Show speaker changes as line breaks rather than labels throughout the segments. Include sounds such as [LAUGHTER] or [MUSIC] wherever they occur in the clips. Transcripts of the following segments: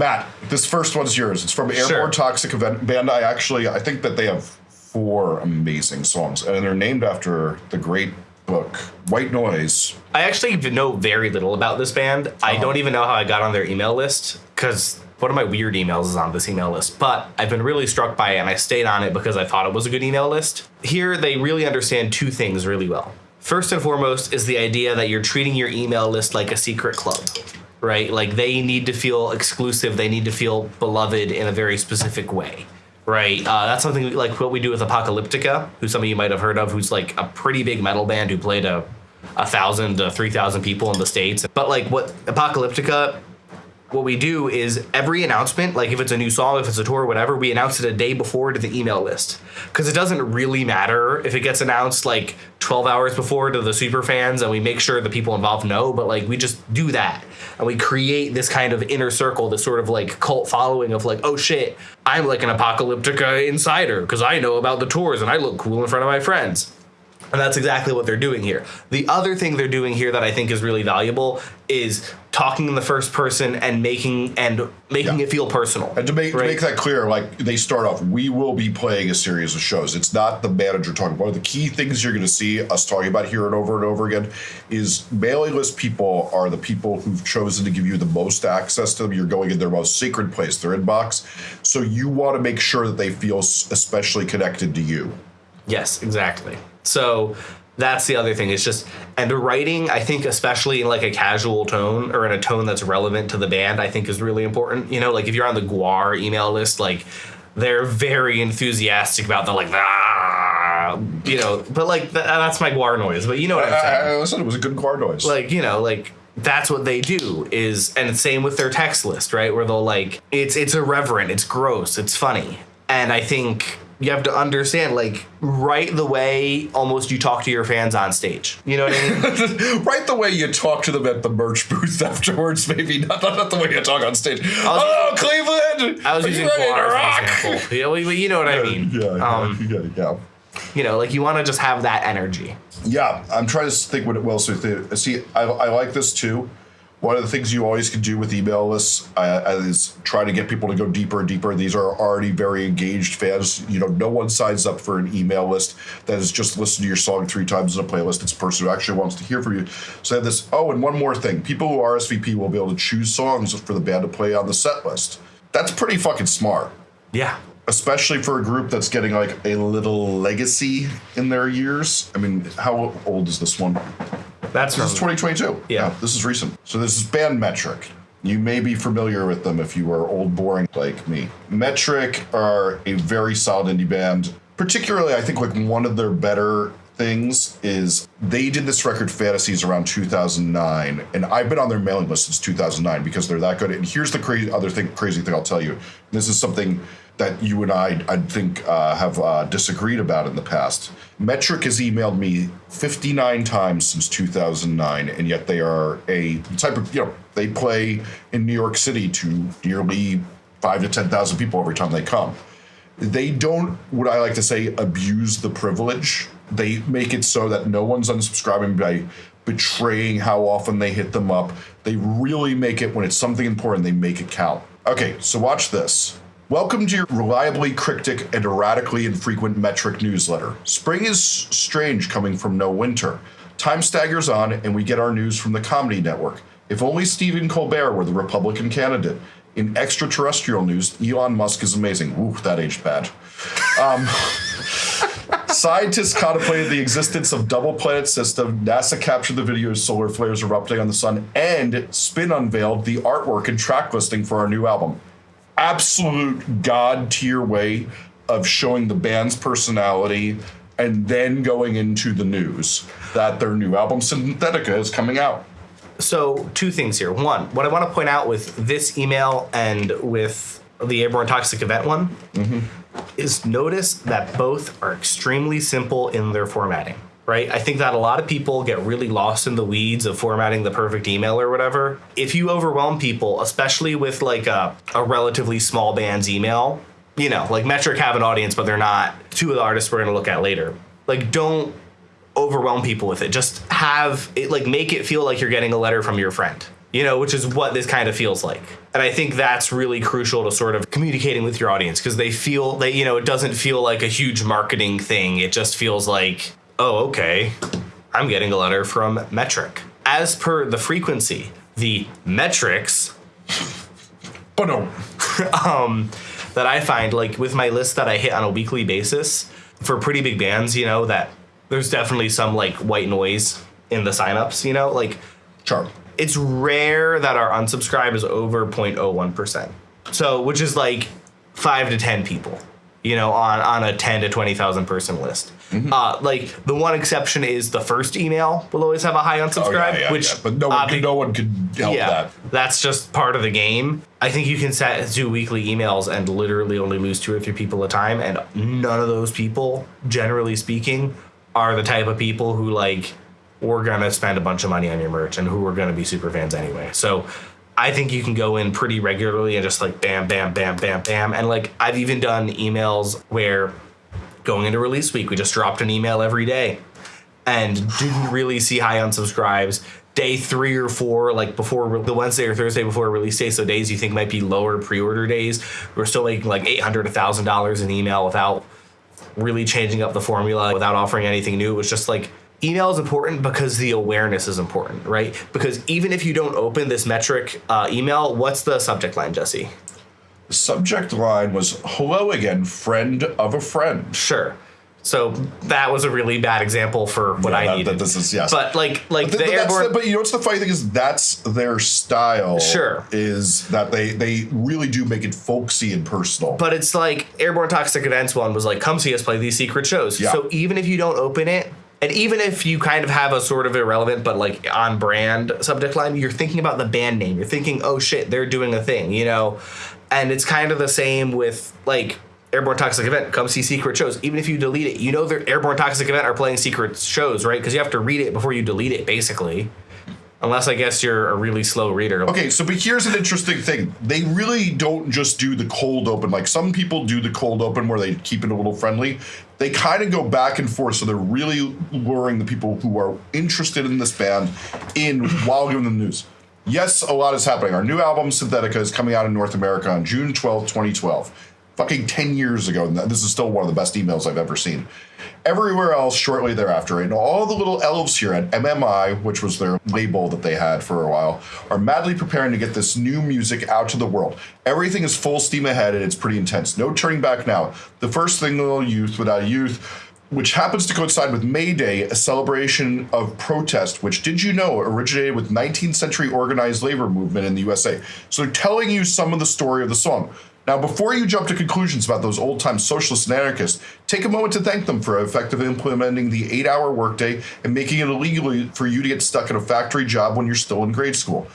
Matt, this first one's yours. It's from Airborne
Sure.
Toxic Event Band. I actually, I think that they have four amazing songs, and they're named after the great book White Noise.
I actually know very little about this band. I
Uh-huh.
don't even know how I got on their email list because one of my weird emails is on this email list. But I've been really struck by it and I stayed on it because I thought it was a good email list. Here, they really understand two things really well. First and foremost is the idea that you're treating your email list like a secret club, right? Like they need to feel exclusive, they need to feel beloved in a very specific way. Right, uh, that's something like what we do with Apocalyptica, who some of you might have heard of, who's like a pretty big metal band who played a a thousand to three thousand people in the states. But like what Apocalyptica, what we do is every announcement, like if it's a new song, if it's a tour, whatever, we announce it a day before to the email list because it doesn't really matter if it gets announced like twelve hours before to the super fans, and we make sure the people involved know. But like we just do that, and we create this kind of inner circle, this sort of like cult following of like, oh shit, I'm like an Apocalyptica uh, insider because I know about the tours and I look cool in front of my friends. And that's exactly what they're doing here. The other thing they're doing here that I think is really valuable is talking in the first person and making and making
Yeah.
it feel personal.
And to make, to make that clear, like they start off, we will be playing a series of shows. It's not the manager talking. One of the key things you're going to see us talking about here and over and over again is mailing list people are the people who've chosen to give you the most access to them. You're going in their most sacred place, their inbox. So you want to make sure that they feel especially connected to you.
Yes, exactly. So that's the other thing. It's just and the writing, I think, especially in like a casual tone or in a tone that's relevant to the band, I think is really important. You know, like if you're on the GWAR email list, like they're very enthusiastic about the like ah, you know, but like th- that's my GWAR noise. But you know what I'm saying?
I, I it was a good car noise.
like you know like that's what they do is and same with their text list right where they'll like it's it's irreverent it's gross it's funny and i think you have to understand like right the way almost you talk to your fans on stage you know what i mean [LAUGHS]
right the way you talk to them at the merch booth [LAUGHS] afterwards, maybe not, not, not the way you talk on stage. Oh, Cleveland!
i was using
ready to
as
rock?
an example yeah, well, you know what i mean
Yeah, yeah,
um,
yeah, yeah.
you know like you want to just have that energy
Yeah, I'm trying to think what it with it. See, I, I like this too. One of the things you always can do with email lists uh, is try to get people to go deeper and deeper. These are already very engaged fans. You know, no one signs up for an email list that is just listen to your song three times in a playlist. It's a person who actually wants to hear from you. So I have this. Oh, and one more thing: people who RSVP will be able to choose songs for the band to play on the set list. That's pretty fucking smart
yeah
especially for a group that's getting like a little legacy in their years. I mean, how old is this one?
That's
This is
from,
2022.
Yeah.
this is recent. So this is Band Metric. You may be familiar with them if you are old boring like me. Metric are a very solid indie band. Particularly, I think like one of their better things is they did this record Fantasies around 2009, and I've been on their mailing list since 2009 because they're that good. And here's the crazy other thing, crazy thing I'll tell you. This is something that you and I, I think, uh, have uh, disagreed about in the past. Metric has emailed me 59 times since 2009, and yet they are a type of, you know, they play in New York City to nearly five to 10,000 people every time they come. They don't, what I like to say, abuse the privilege. They make it so that no one's unsubscribing by betraying how often they hit them up. They really make it, when it's something important, they make it count. Okay, so watch this. Welcome to your reliably cryptic and erratically infrequent metric newsletter. Spring is strange coming from no winter. Time staggers on, and we get our news from the Comedy Network. If only Stephen Colbert were the Republican candidate. In extraterrestrial news, Elon Musk is amazing. Ooh, that aged bad. Um, [LAUGHS] Scientists contemplated the existence of double planet system. NASA captured the video of solar flares erupting on the sun, and Spin unveiled the artwork and track listing for our new album. Absolute god tier way of showing the band's personality, and then going into the news that their new album Synthetica is coming out.
So, two things here. One, what I want to point out with this email and with the Airborne Toxic Event one mm-hmm. is notice that both are extremely simple in their formatting, right? I think that a lot of people get really lost in the weeds of formatting the perfect email or whatever. If you overwhelm people, especially with like a, a relatively small band's email, you know, like Metric have an audience, but they're not two of the artists we're going to look at later. Like, don't overwhelm people with it. Just have it like make it feel like you're getting a letter from your friend. you know, which is what this kind of feels like. And I think that's really crucial to sort of communicating with your audience because they feel that, you know, it doesn't feel like a huge marketing thing. It just feels like, oh, okay, I'm getting a letter from Metric. As per the frequency, the metrics
But no, [LAUGHS] um,
that I find, like with my list that I hit on a weekly basis for pretty big bands, you know, that there's definitely some like white noise in the signups, you know, like
Sure.
it's rare that our unsubscribe is over 0.01%. So, which is like five to 10 people, you know, on, on a 10 to 20,000 person list.
Mm-hmm.
Uh, like the one exception is the first email will always have a high unsubscribe,
Oh, yeah, yeah,
which
yeah. but no one,
uh,
could, no one could help that.
that's just part of the game. I think you can set do weekly emails and literally only lose two or three people a time, and none of those people, generally speaking, are the type of people who like we're gonna spend a bunch of money on your merch and who are gonna be super fans anyway. So I think you can go in pretty regularly and just like bam, bam, bam, bam, bam, and like I've even done emails where going into release week we just dropped an email every day and didn't really see high unsubscribes. Day three or four, like before the Wednesday or Thursday before release day, so days you think might be lower pre-order days, we're still making like eight hundred, a thousand dollars in email without really changing up the formula, without offering anything new. It was just like email is important because the awareness is important, right? Because even if you don't open this metric uh, email, what's the subject line, Jesse?
The subject line was "Hello again, friend of a friend."
Sure. So that was a really bad example for what
Yeah,
I
that-
needed.
that- this is- yes.
But like, like
But,
the
th- that's
airborne.
the- but you know what's the funny thing is that's their style.
Sure.
is that they they really do make it folksy and personal.
But it's like Airborne Toxic Events one was like, come see us play these secret shows.
Yeah.
So even if you don't open it, and even if you kind of have a sort of irrelevant but like on brand subject line, you're thinking about the band name. You're thinking, oh shit, they're doing a thing, you know? And it's kind of the same with like Airborne Toxic Event, come see secret shows. Even if you delete it, you know their Airborne Toxic Event are playing secret shows, right? Because you have to read it before you delete it, basically. Unless I guess you're a really slow reader.
Okay, so but here's an interesting thing. They really don't just do the cold open. Like some people do the cold open where they keep it a little friendly. They kind of go back and forth, so they're really luring the people who are interested in this band in while giving them the news. Yes, a lot is happening. Our new album, Synthetica, is coming out in North America on June 12th, 2012. Fucking 10 years ago. And this is still one of the best emails I've ever seen. Everywhere else shortly thereafter, and all the little elves here at MMI, which was their label that they had for a while, are madly preparing to get this new music out to the world. Everything is full steam ahead and it's pretty intense. No turning back now. The first single, Youth Without Youth, which happens to coincide with May Day, a celebration of protest, which did you know originated with 19th century organized labor movement in the USA. So they're telling you some of the story of the song. Now, before you jump to conclusions about those old time socialists and anarchists, take a moment to thank them for effectively implementing the eight hour workday and making it illegal for you to get stuck at a factory job when you're still in grade school.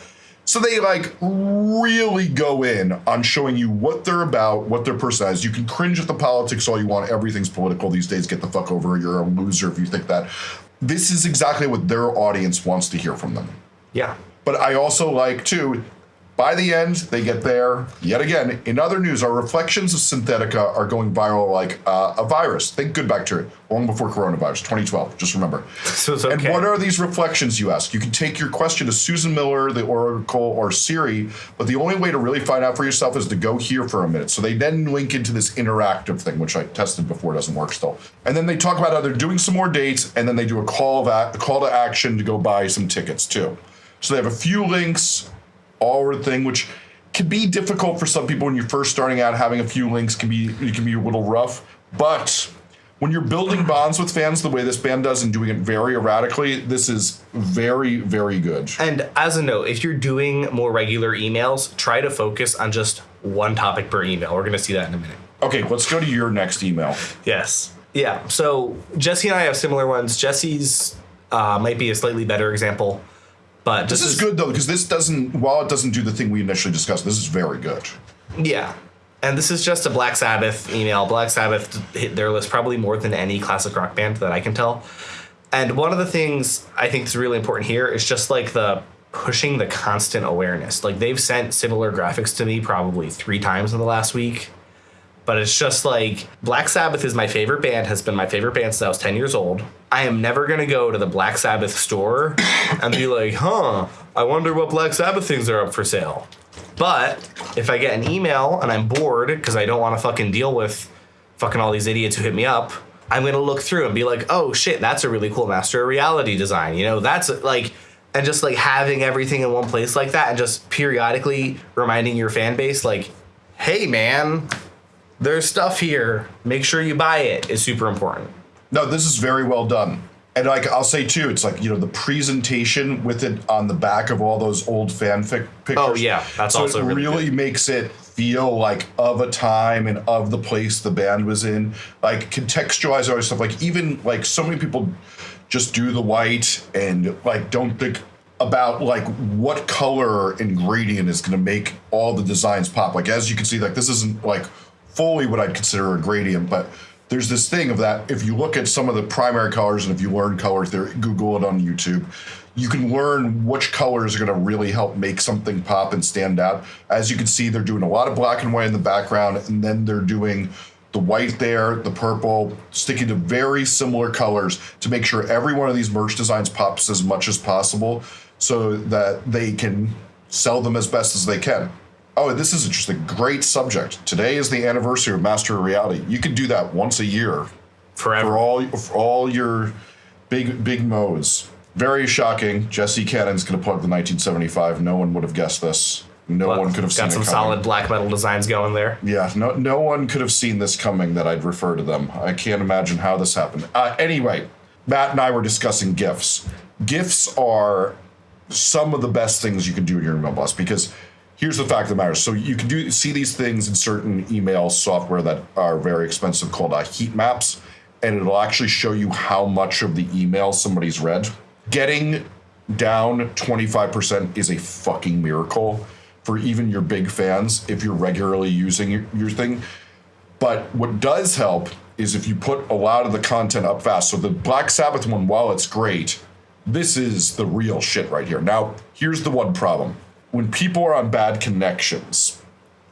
So they like really go in on showing you what they're about, what their person is. You can cringe at the politics all you want. Everything's political these days. Get the fuck over. You're a loser if you think that. This is exactly what their audience wants to hear from them.
yeah.
But I also like too. By the end, they get there. Yet again, in other news, our reflections of Synthetica are going viral like uh, a virus. Think good bacteria, long before coronavirus, 2012. Just remember.
So it's
And what are these reflections, you ask? You can take your question to Susan Miller, the Oracle, or Siri, but the only way to really find out for yourself is to go here for a minute. So they then link into this interactive thing, which I tested before, doesn't work still. And then they talk about how they're doing some more dates, and then they do a call of a, a call to action to go buy some tickets too. So they have a few links, all or thing, which can be difficult for some people when you're first starting out. Having a few links can be it can be a little rough, but when you're building bonds with fans the way this band does and doing it very erratically, this is very, very good.
And as a note, if you're doing more regular emails, try to focus on just one topic per email. We're going to see that in a minute.
Okay, let's go to your next email.
Yes. Yeah. So Jesse and I have similar ones. Jesse's uh, might be a slightly better example, but
This is good though, because this doesn't, while it doesn't do the thing we initially discussed, this is very good.
Yeah. And this is just a Black Sabbath email. Black Sabbath hit their list probably more than any classic rock band that I can tell. And one of the things I think is really important here is just like the pushing the constant awareness. Like they've sent similar graphics to me probably three times in the last week. But it's just like Black Sabbath is my favorite band, has been my favorite band since I was 10 years old. I am never gonna go to the Black Sabbath store and be like, huh, I wonder what Black Sabbath things are up for sale. But if I get an email and I'm bored because I don't want to fucking deal with fucking all these idiots who hit me up, I'm gonna look through and be like, oh shit, that's a really cool Master of Reality design. You know, that's like, and just like having everything in one place like that and just periodically reminding your fan base, like, hey man, there's stuff here. Make sure you buy it is super important.
No, this is very well done. And like I'll say too, it's like you know the presentation with it on the back of all those old fanfic pictures.
Oh, yeah, that's
so
also
it
really
really makes it feel like of a time and of the place the band was in. Like contextualize all this stuff. Like even like so many people just do the white and like don't think about like what color and gradient is going to make all the designs pop. Like as you can see, like this isn't like fully what I'd consider a gradient, but there's this thing of that if you look at some of the primary colors and if you learn color theory, Google it on YouTube, you can learn which colors are going to really help make something pop and stand out. As you can see, they're doing a lot of black and white in the background, and then they're doing the white there, the purple, sticking to very similar colors to make sure every one of these merch designs pops as much as possible so that they can sell them as best as they can. Oh, this is interesting. Great subject. Today is the anniversary of Master of Reality. You can do that once a year
Forever.
for all for all your big big mo's. Very shocking. Jesse Cannon's going to plug the 1975. No one would have guessed this. No
Well,
one could have seen
got some solid black metal designs going there.
Yeah, no, no one could have seen this coming that I'd refer to them. I can't imagine how this happened. Uh, anyway, Matt and I were discussing GIFs. GIFs are some of the best things you can do in your email blast because here's the fact of the matter. So you can do see these things in certain email software that are very expensive called uh, heat maps, and it'll actually show you how much of the email somebody's read. Getting down 25% is a fucking miracle for even your big fans if you're regularly using your, your thing. But what does help is if you put a lot of the content up fast. So the Black Sabbath one, while it's great, this is the real shit right here. Now, here's the one problem. When people are on bad connections,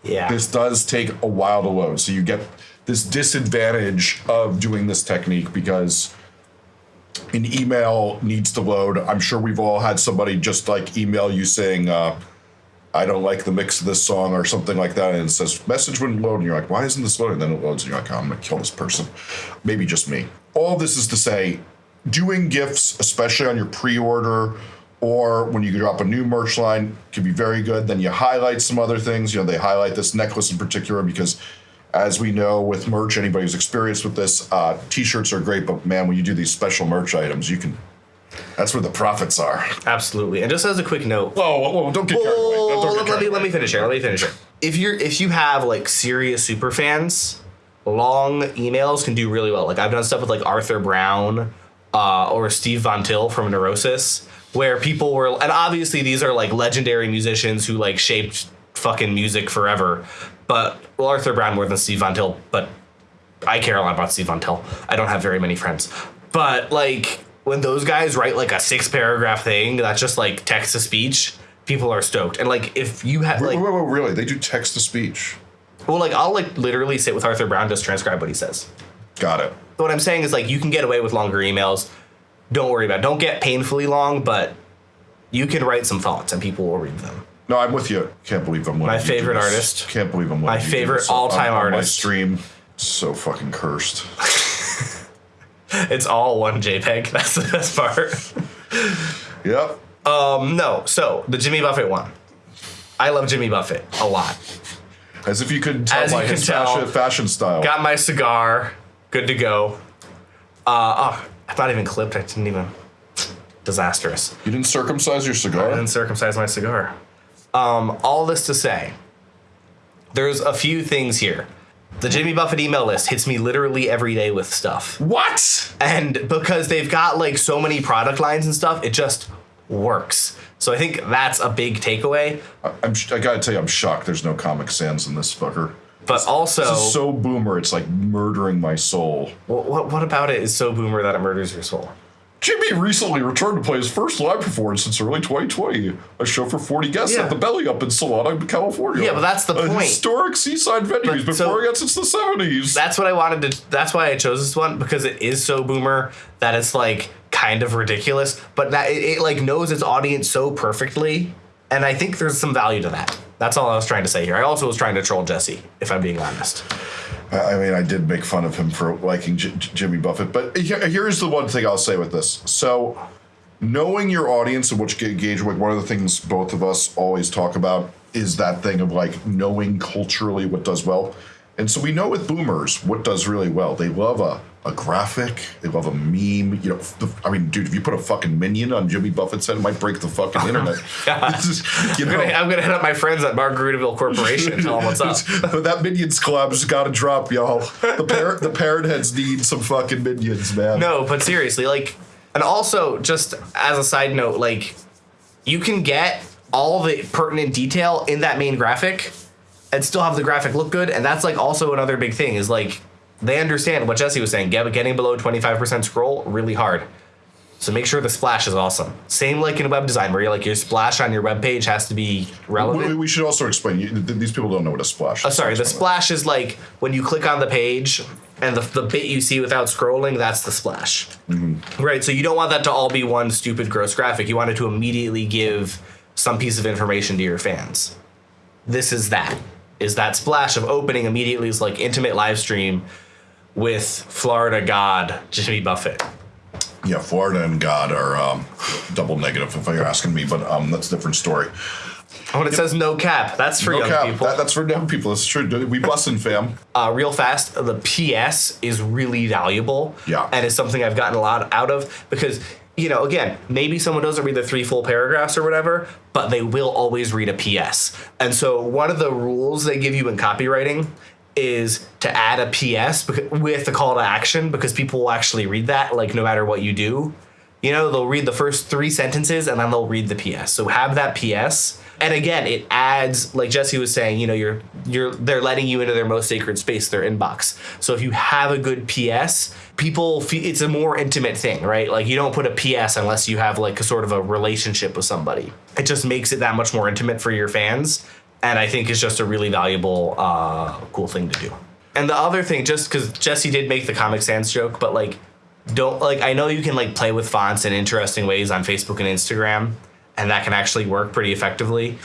Yeah.
this does take a while to load. So you get this disadvantage of doing this technique because an email needs to load. I'm sure we've all had somebody just like email you saying, uh, I don't like the mix of this song or something like that. And it says, message wouldn't load. And you're like, why isn't this loading? Then it loads and you're like, oh, I'm going to kill this person. Maybe just me. All this is to say, doing gifts, especially on your pre order or when you drop a new merch line, can be very good. Then you highlight some other things. You know, they highlight this necklace in particular because, as we know with merch, anybody who's experienced with this, uh, t shirts are great, but man, when you do these special merch items, you can. That's where the profits are.
Absolutely. And just as a quick note,
Whoa, whoa, whoa don't get carried away.
Whoa,
Don't get
let, me,
away.
let me finish here. Let me finish here. If you're if you have like serious super fans, long emails can do really well. Like I've done stuff with like Arthur Brown uh, or Steve Von Till from Neurosis, where people were and obviously these are like legendary musicians who like shaped fucking music forever. But well, Arthur Brown more than Steve Von Till, but I care a lot about Steve Von Till. I don't have very many friends. But like when those guys write like a six paragraph thing that's just like text to speech, people are stoked. And like if you have
Wait,
like
wait, wait, really? They do text to speech.
well like I'll like literally sit with Arthur Brown just transcribe what he says.
Got it.
But What I'm saying is like you can get away with longer emails. Don't worry about it. Don't get painfully long, but you can write some thoughts and people will read them.
No, I'm with you. Can't believe I'm letting
My favorite artist.
Can't believe I'm letting
My favorite all-time
on my
artist.
stream. So fucking cursed. [LAUGHS]
It's all one JPEG. [LAUGHS] That's the best part.
Yep.
Um, no, so the Jimmy Buffett one. I love Jimmy Buffett a lot.
As if you couldn't tell
As
by his
tell,
fashion, fashion style.
Got my cigar, good to go. Uh, oh, I'm not even clipped. I didn't even. [TSK] Disastrous.
you didn't circumcise your cigar?
I didn't circumcise my cigar. Um, all this to say, there's a few things here. The Jimmy Buffett email list hits me literally every day with stuff.
What?
And because they've got like so many product lines and stuff, it just works. So I think that's a big takeaway.
I- I'm, sh- I gotta tell you, I'm shocked there's no Comic Sans in this fucker.
But also,
This is so boomer, it's like murdering my soul.
What, what, what about it is so boomer that it murders your soul?
Jimmy recently returned to play his first live performance since early 2020. A show for 40 guests
Yeah.
at the Belly Up in Solana, California.
Yeah, but that's the
a
point.
historic seaside venue he's been
so-
pouring out since the 70s.
that's what I wanted to. That's why I chose this one because it is so boomer that it's like kind of ridiculous, but that it, it like knows its audience so perfectly, and I think there's some value to that. That's all I was trying to say here. I also was trying to troll Jesse, if I'm being honest.
I mean, I did make fun of him for liking J- Jimmy Buffett, but here- here's the one thing I'll say with this. So, knowing your audience and what you engage with, one of the things both of us always talk about is that thing of like knowing culturally what does well. And so we know with boomers what does really well. They love a, a graphic, they love a meme. You know, the, I mean, dude, if you put a fucking minion on Jimmy Buffett's head, it might break the fucking [LAUGHS] oh internet. [LAUGHS] This is- you
I'm
know,
gonna, I'm gonna hit up my friends at Margaritaville Corporation and tell them what's up. [LAUGHS]
that minions collab's got to drop, y'all. The parrot, the parrot heads need some fucking minions, man.
No, but seriously, like, and also just as a side note, like, you can get all the pertinent detail in that main graphic and still have the graphic look good. And that's like also another big thing is like they understand what Jesse was saying. Getting below 25% scroll really hard. So make sure the splash is awesome. Same like in web design where you're like your splash on your web page has to be relevant.
We, should also explain. You, these people don't know what a splash.
Oh, sorry, the splash is like when you click on the page and the, the bit you see without scrolling, that's the splash. Mm-hmm. Right, so you don't want that to all be one stupid, gross graphic. You want it to immediately give some piece of information to your fans. This is that. Is that splash of opening immediately is like intimate live stream with Florida God Jimmy Buffett.
Yeah, Florida and God are um, double negative if you're asking me, but um, that's a different story.
Oh, and it says no cap. That's for
No
young
cap.
people.
That, that's for young people. It's true. We bussin', fam.
uh, real fast, the PS is really valuable.
Yeah.
And it's something I've gotten a lot out of because, you know, again, maybe someone doesn't read the three full paragraphs or whatever, but they will always read a PS. And so one of the rules they give you in copywriting is to add a PS with a call to action because people will actually read that, like, no matter what you do. You know, they'll read the first three sentences and then they'll read the PS. So have that PS. And again, it adds, like Jesse was saying, you know, you're you're they're letting you into their most sacred space, their inbox. So if you have a good PS, people feel it's a more intimate thing, right? Like you don't put a PS unless you have like a sort of a relationship with somebody. It just makes it that much more intimate for your fans, and I think it's just a really valuable, uh, cool thing to do. And the other thing, just because Jesse did make the Comic Sans joke, but like don't like I know you can like play with fonts in interesting ways on Facebook and Instagram, and that can actually work pretty effectively.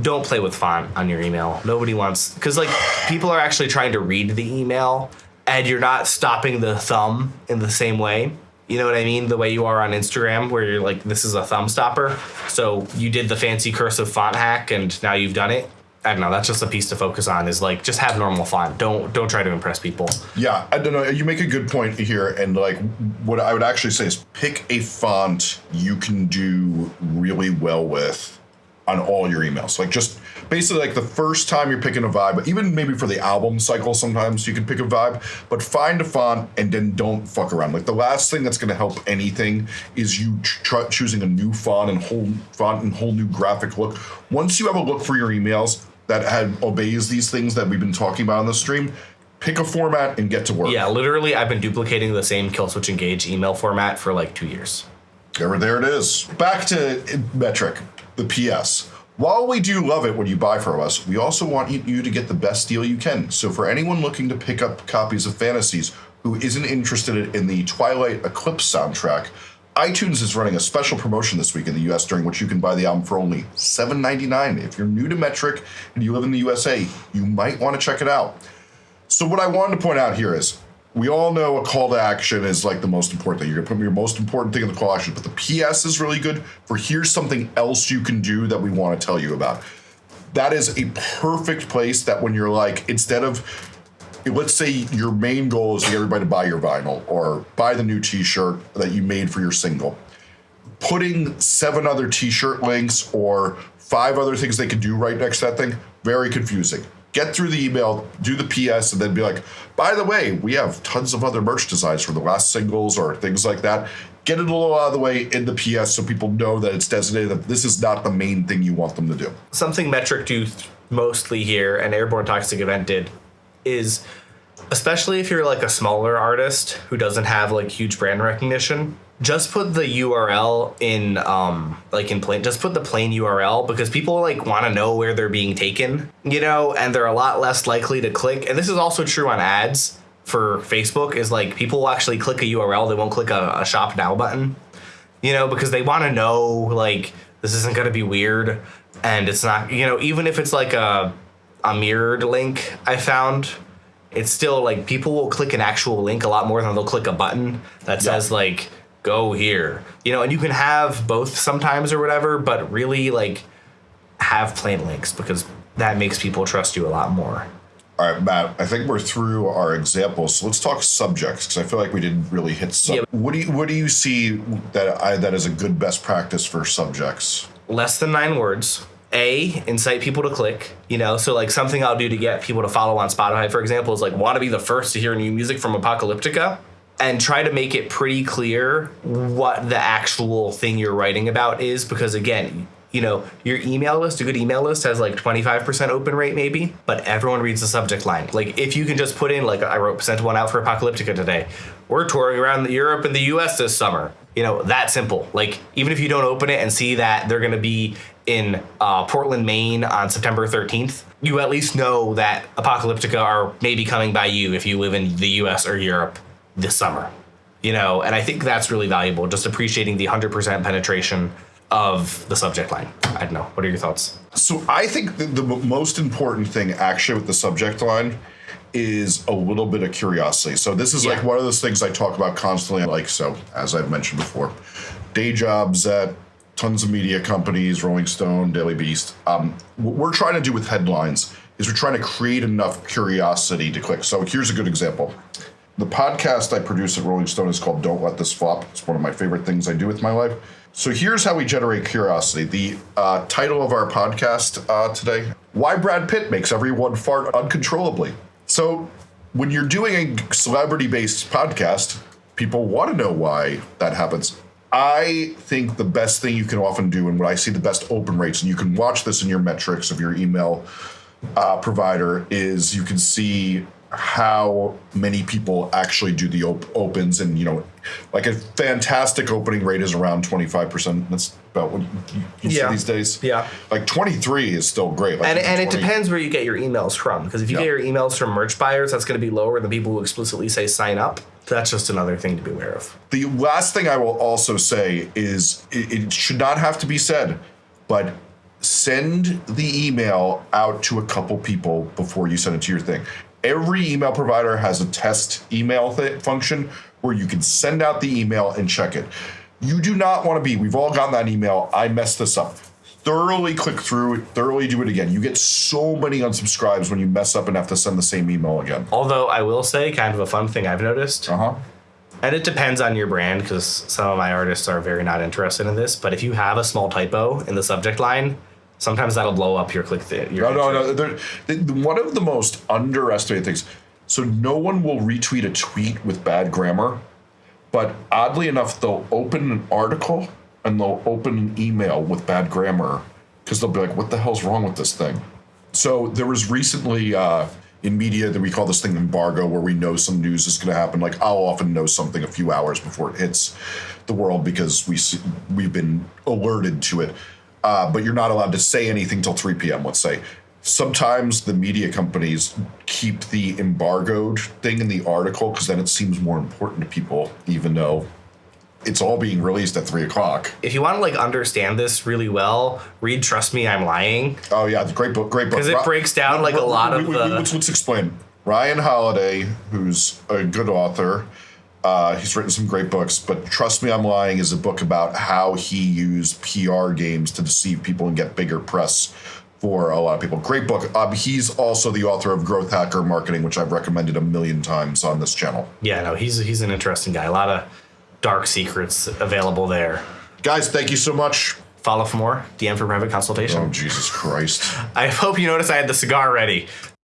Don't play with font on your email. Nobody wants because like people are actually trying to read the email, and you're not stopping the thumb in the same way. You know what I mean? The way you are on Instagram, where you're like, this is a thumb stopper. So you did the fancy cursive font hack, and now you've done it. I don't know. That's just a piece to focus on. Is like just have normal font. Don't don't try to impress people.
Yeah, I don't know. You make a good point here, and like what I would actually say is pick a font you can do really well with on all your emails. Like just basically like the first time you're picking a vibe, even maybe for the album cycle, sometimes you can pick a vibe, but find a font and then don't fuck around. Like the last thing that's going to help anything is you tr- choosing a new font and whole font and whole new graphic look. Once you have a look for your emails that had obeys these things that we've been talking about on the stream, pick a format and get to work.
Yeah, literally, I've been duplicating the same Killswitch Engage email format for like two years.
There, there it is. Back to metric, the PS. While we do love it when you buy from us, we also want you- to get the best deal you can. So for anyone looking to pick up copies of Fantasies who isn't interested in the Twilight Eclipse soundtrack, iTunes is running a special promotion this week in the US during which you can buy the album for only $7.99. If you're new to Metric and you live in the USA, you might want to check it out. So what I wanted to point out here is we all know a call to action is like the most important thing. You're gonna put your most important thing in the call action, but the PS is really good for here's something else you can do that we want to tell you about. That is a perfect place that when you're like, instead of let's say your main goal is to get everybody to buy your vinyl or buy the new t-shirt that you made for your single putting seven other t-shirt links or five other things they could do right next to that thing very confusing get through the email do the ps and then be like by the way we have tons of other merch designs for the last singles or things like that. Get it a little out of the way in the ps so people know that it's designated that this is not the main thing you want them to do.
Something Metric do th- mostly here, and Airborne Toxic Event did, is especially if you're like a smaller artist who doesn't have like huge brand recognition just put the url in um like in plain just put the plain url because people like want to know where they're being taken you know and they're a lot less likely to click. And this is also true on ads for facebook is like people will actually click a url they won't click a, a shop now button you know because they want to know like this isn't going to be weird and it's not you know even if it's like a a mirrored link i found it's still like people will click an actual link a lot more than they'll click a button that says like go here you know and you can have both sometimes or whatever but really like have plain links because that makes people trust you a lot more
All right, Matt. I think we're through our examples, so let's talk subjects because I feel like we didn't really hit. Sub-
Yeah.
What do you What do you see that I that is a good best practice for subjects?
less than nine words. A, incite people to click. You know, so like something I'll do to get people to follow on Spotify, for example, is like want to be the first to hear new music from Apocalyptica and try to make it pretty clear what the actual thing you're writing about is. Because again, you know, your email list, a good email list has like 25% open rate maybe, but everyone reads the subject line. Like if you can just put in, like I wrote, sent one out for Apocalyptica today. We're touring around Europe and the US this summer. You know, that simple. Like even if you don't open it and see that they're going to be in uh, Portland, Maine on September 13th, you at least know that Apocalyptica are maybe coming by you if you live in the US or Europe this summer. You know, and I think that's really valuable, just appreciating the 100% penetration of the subject line. I don't know. What are your thoughts?
So I think the, the most important thing actually with the subject line is a little bit of curiosity. So this is like one of those things I talk about constantly. Like so, as I've mentioned before, day jobs at tons of media companies, Rolling Stone, Daily Beast. Um, what we're trying to do with headlines is we're trying to create enough curiosity to click. So here's a good example. The podcast I produce at Rolling Stone is called Don't Let This Flop. It's one of my favorite things I do with my life. So here's how we generate curiosity. The uh, title of our podcast uh, today Why Brad Pitt Makes Everyone Fart Uncontrollably. So when you're doing a celebrity based podcast, people want to know why that happens. I think the best thing you can often do, and what I see the best open rates, and you can watch this in your metrics of your email uh, provider is you can see how many people actually do the op- opens and you know like a fantastic opening rate is around 25% that's about what you, you
Yeah.
see these days
Yeah.
like 23 is still great like
And, and it depends where you get your emails from. Because if you
Yeah.
get your emails from merch buyers, that's going to be lower than people who explicitly say sign up. That's just another thing to be aware of.
The last thing I will also say is it, it should not have to be said, but send the email out to a couple people before you send it to your thing. Every email provider has a test email th- function where you can send out the email and check it. You do not want to be, we've all gotten that email, I messed this up. Thoroughly click through it, thoroughly do it again. You get so many unsubscribes when you mess up and have to send the same email again.
Although I will say, kind of a fun thing I've noticed,
Uh huh.
and it depends on your brand because some of my artists are very not interested in this. But if you have a small typo in the subject line, sometimes that'll blow up your click. Th- your
No, no, no. They, one of the most underestimated things. So no one will retweet a tweet with bad grammar, but oddly enough, they'll open an article and they'll open an email with bad grammar because they'll be like, "What the hell's wrong with this thing?" So there was recently uh, in media that we call this thing embargo, where we know some news is going to happen. Like I'll often know something a few hours before it hits the world because we see, we've been alerted to it. Uh, but you're not allowed to say anything till 3 p.m. Let's say. Sometimes the media companies keep the embargoed thing in the article because then it seems more important to people, even though it's all being released at three o'clock.
If you want to like understand this really well, read "Trust Me, I'm Lying."
Oh yeah, it's a great book. Great book.
'Cause it breaks down, like, a lot of the-
Let's, let's explain. Ryan Holiday, who's a good author, uh, he's written some great books. But trust me, I'm lying is a book about how he used PR games to deceive people and get bigger press for a lot of people. Great book. Um, he's also the author of Growth Hacker Marketing, which I've recommended a million times on this channel.
Yeah, no, he's he's an interesting guy. A lot of dark secrets available there.
Guys, thank you so much.
Follow for more. DM for private consultation.
Oh Jesus Christ. [LAUGHS]
I hope you noticed I had the cigar ready.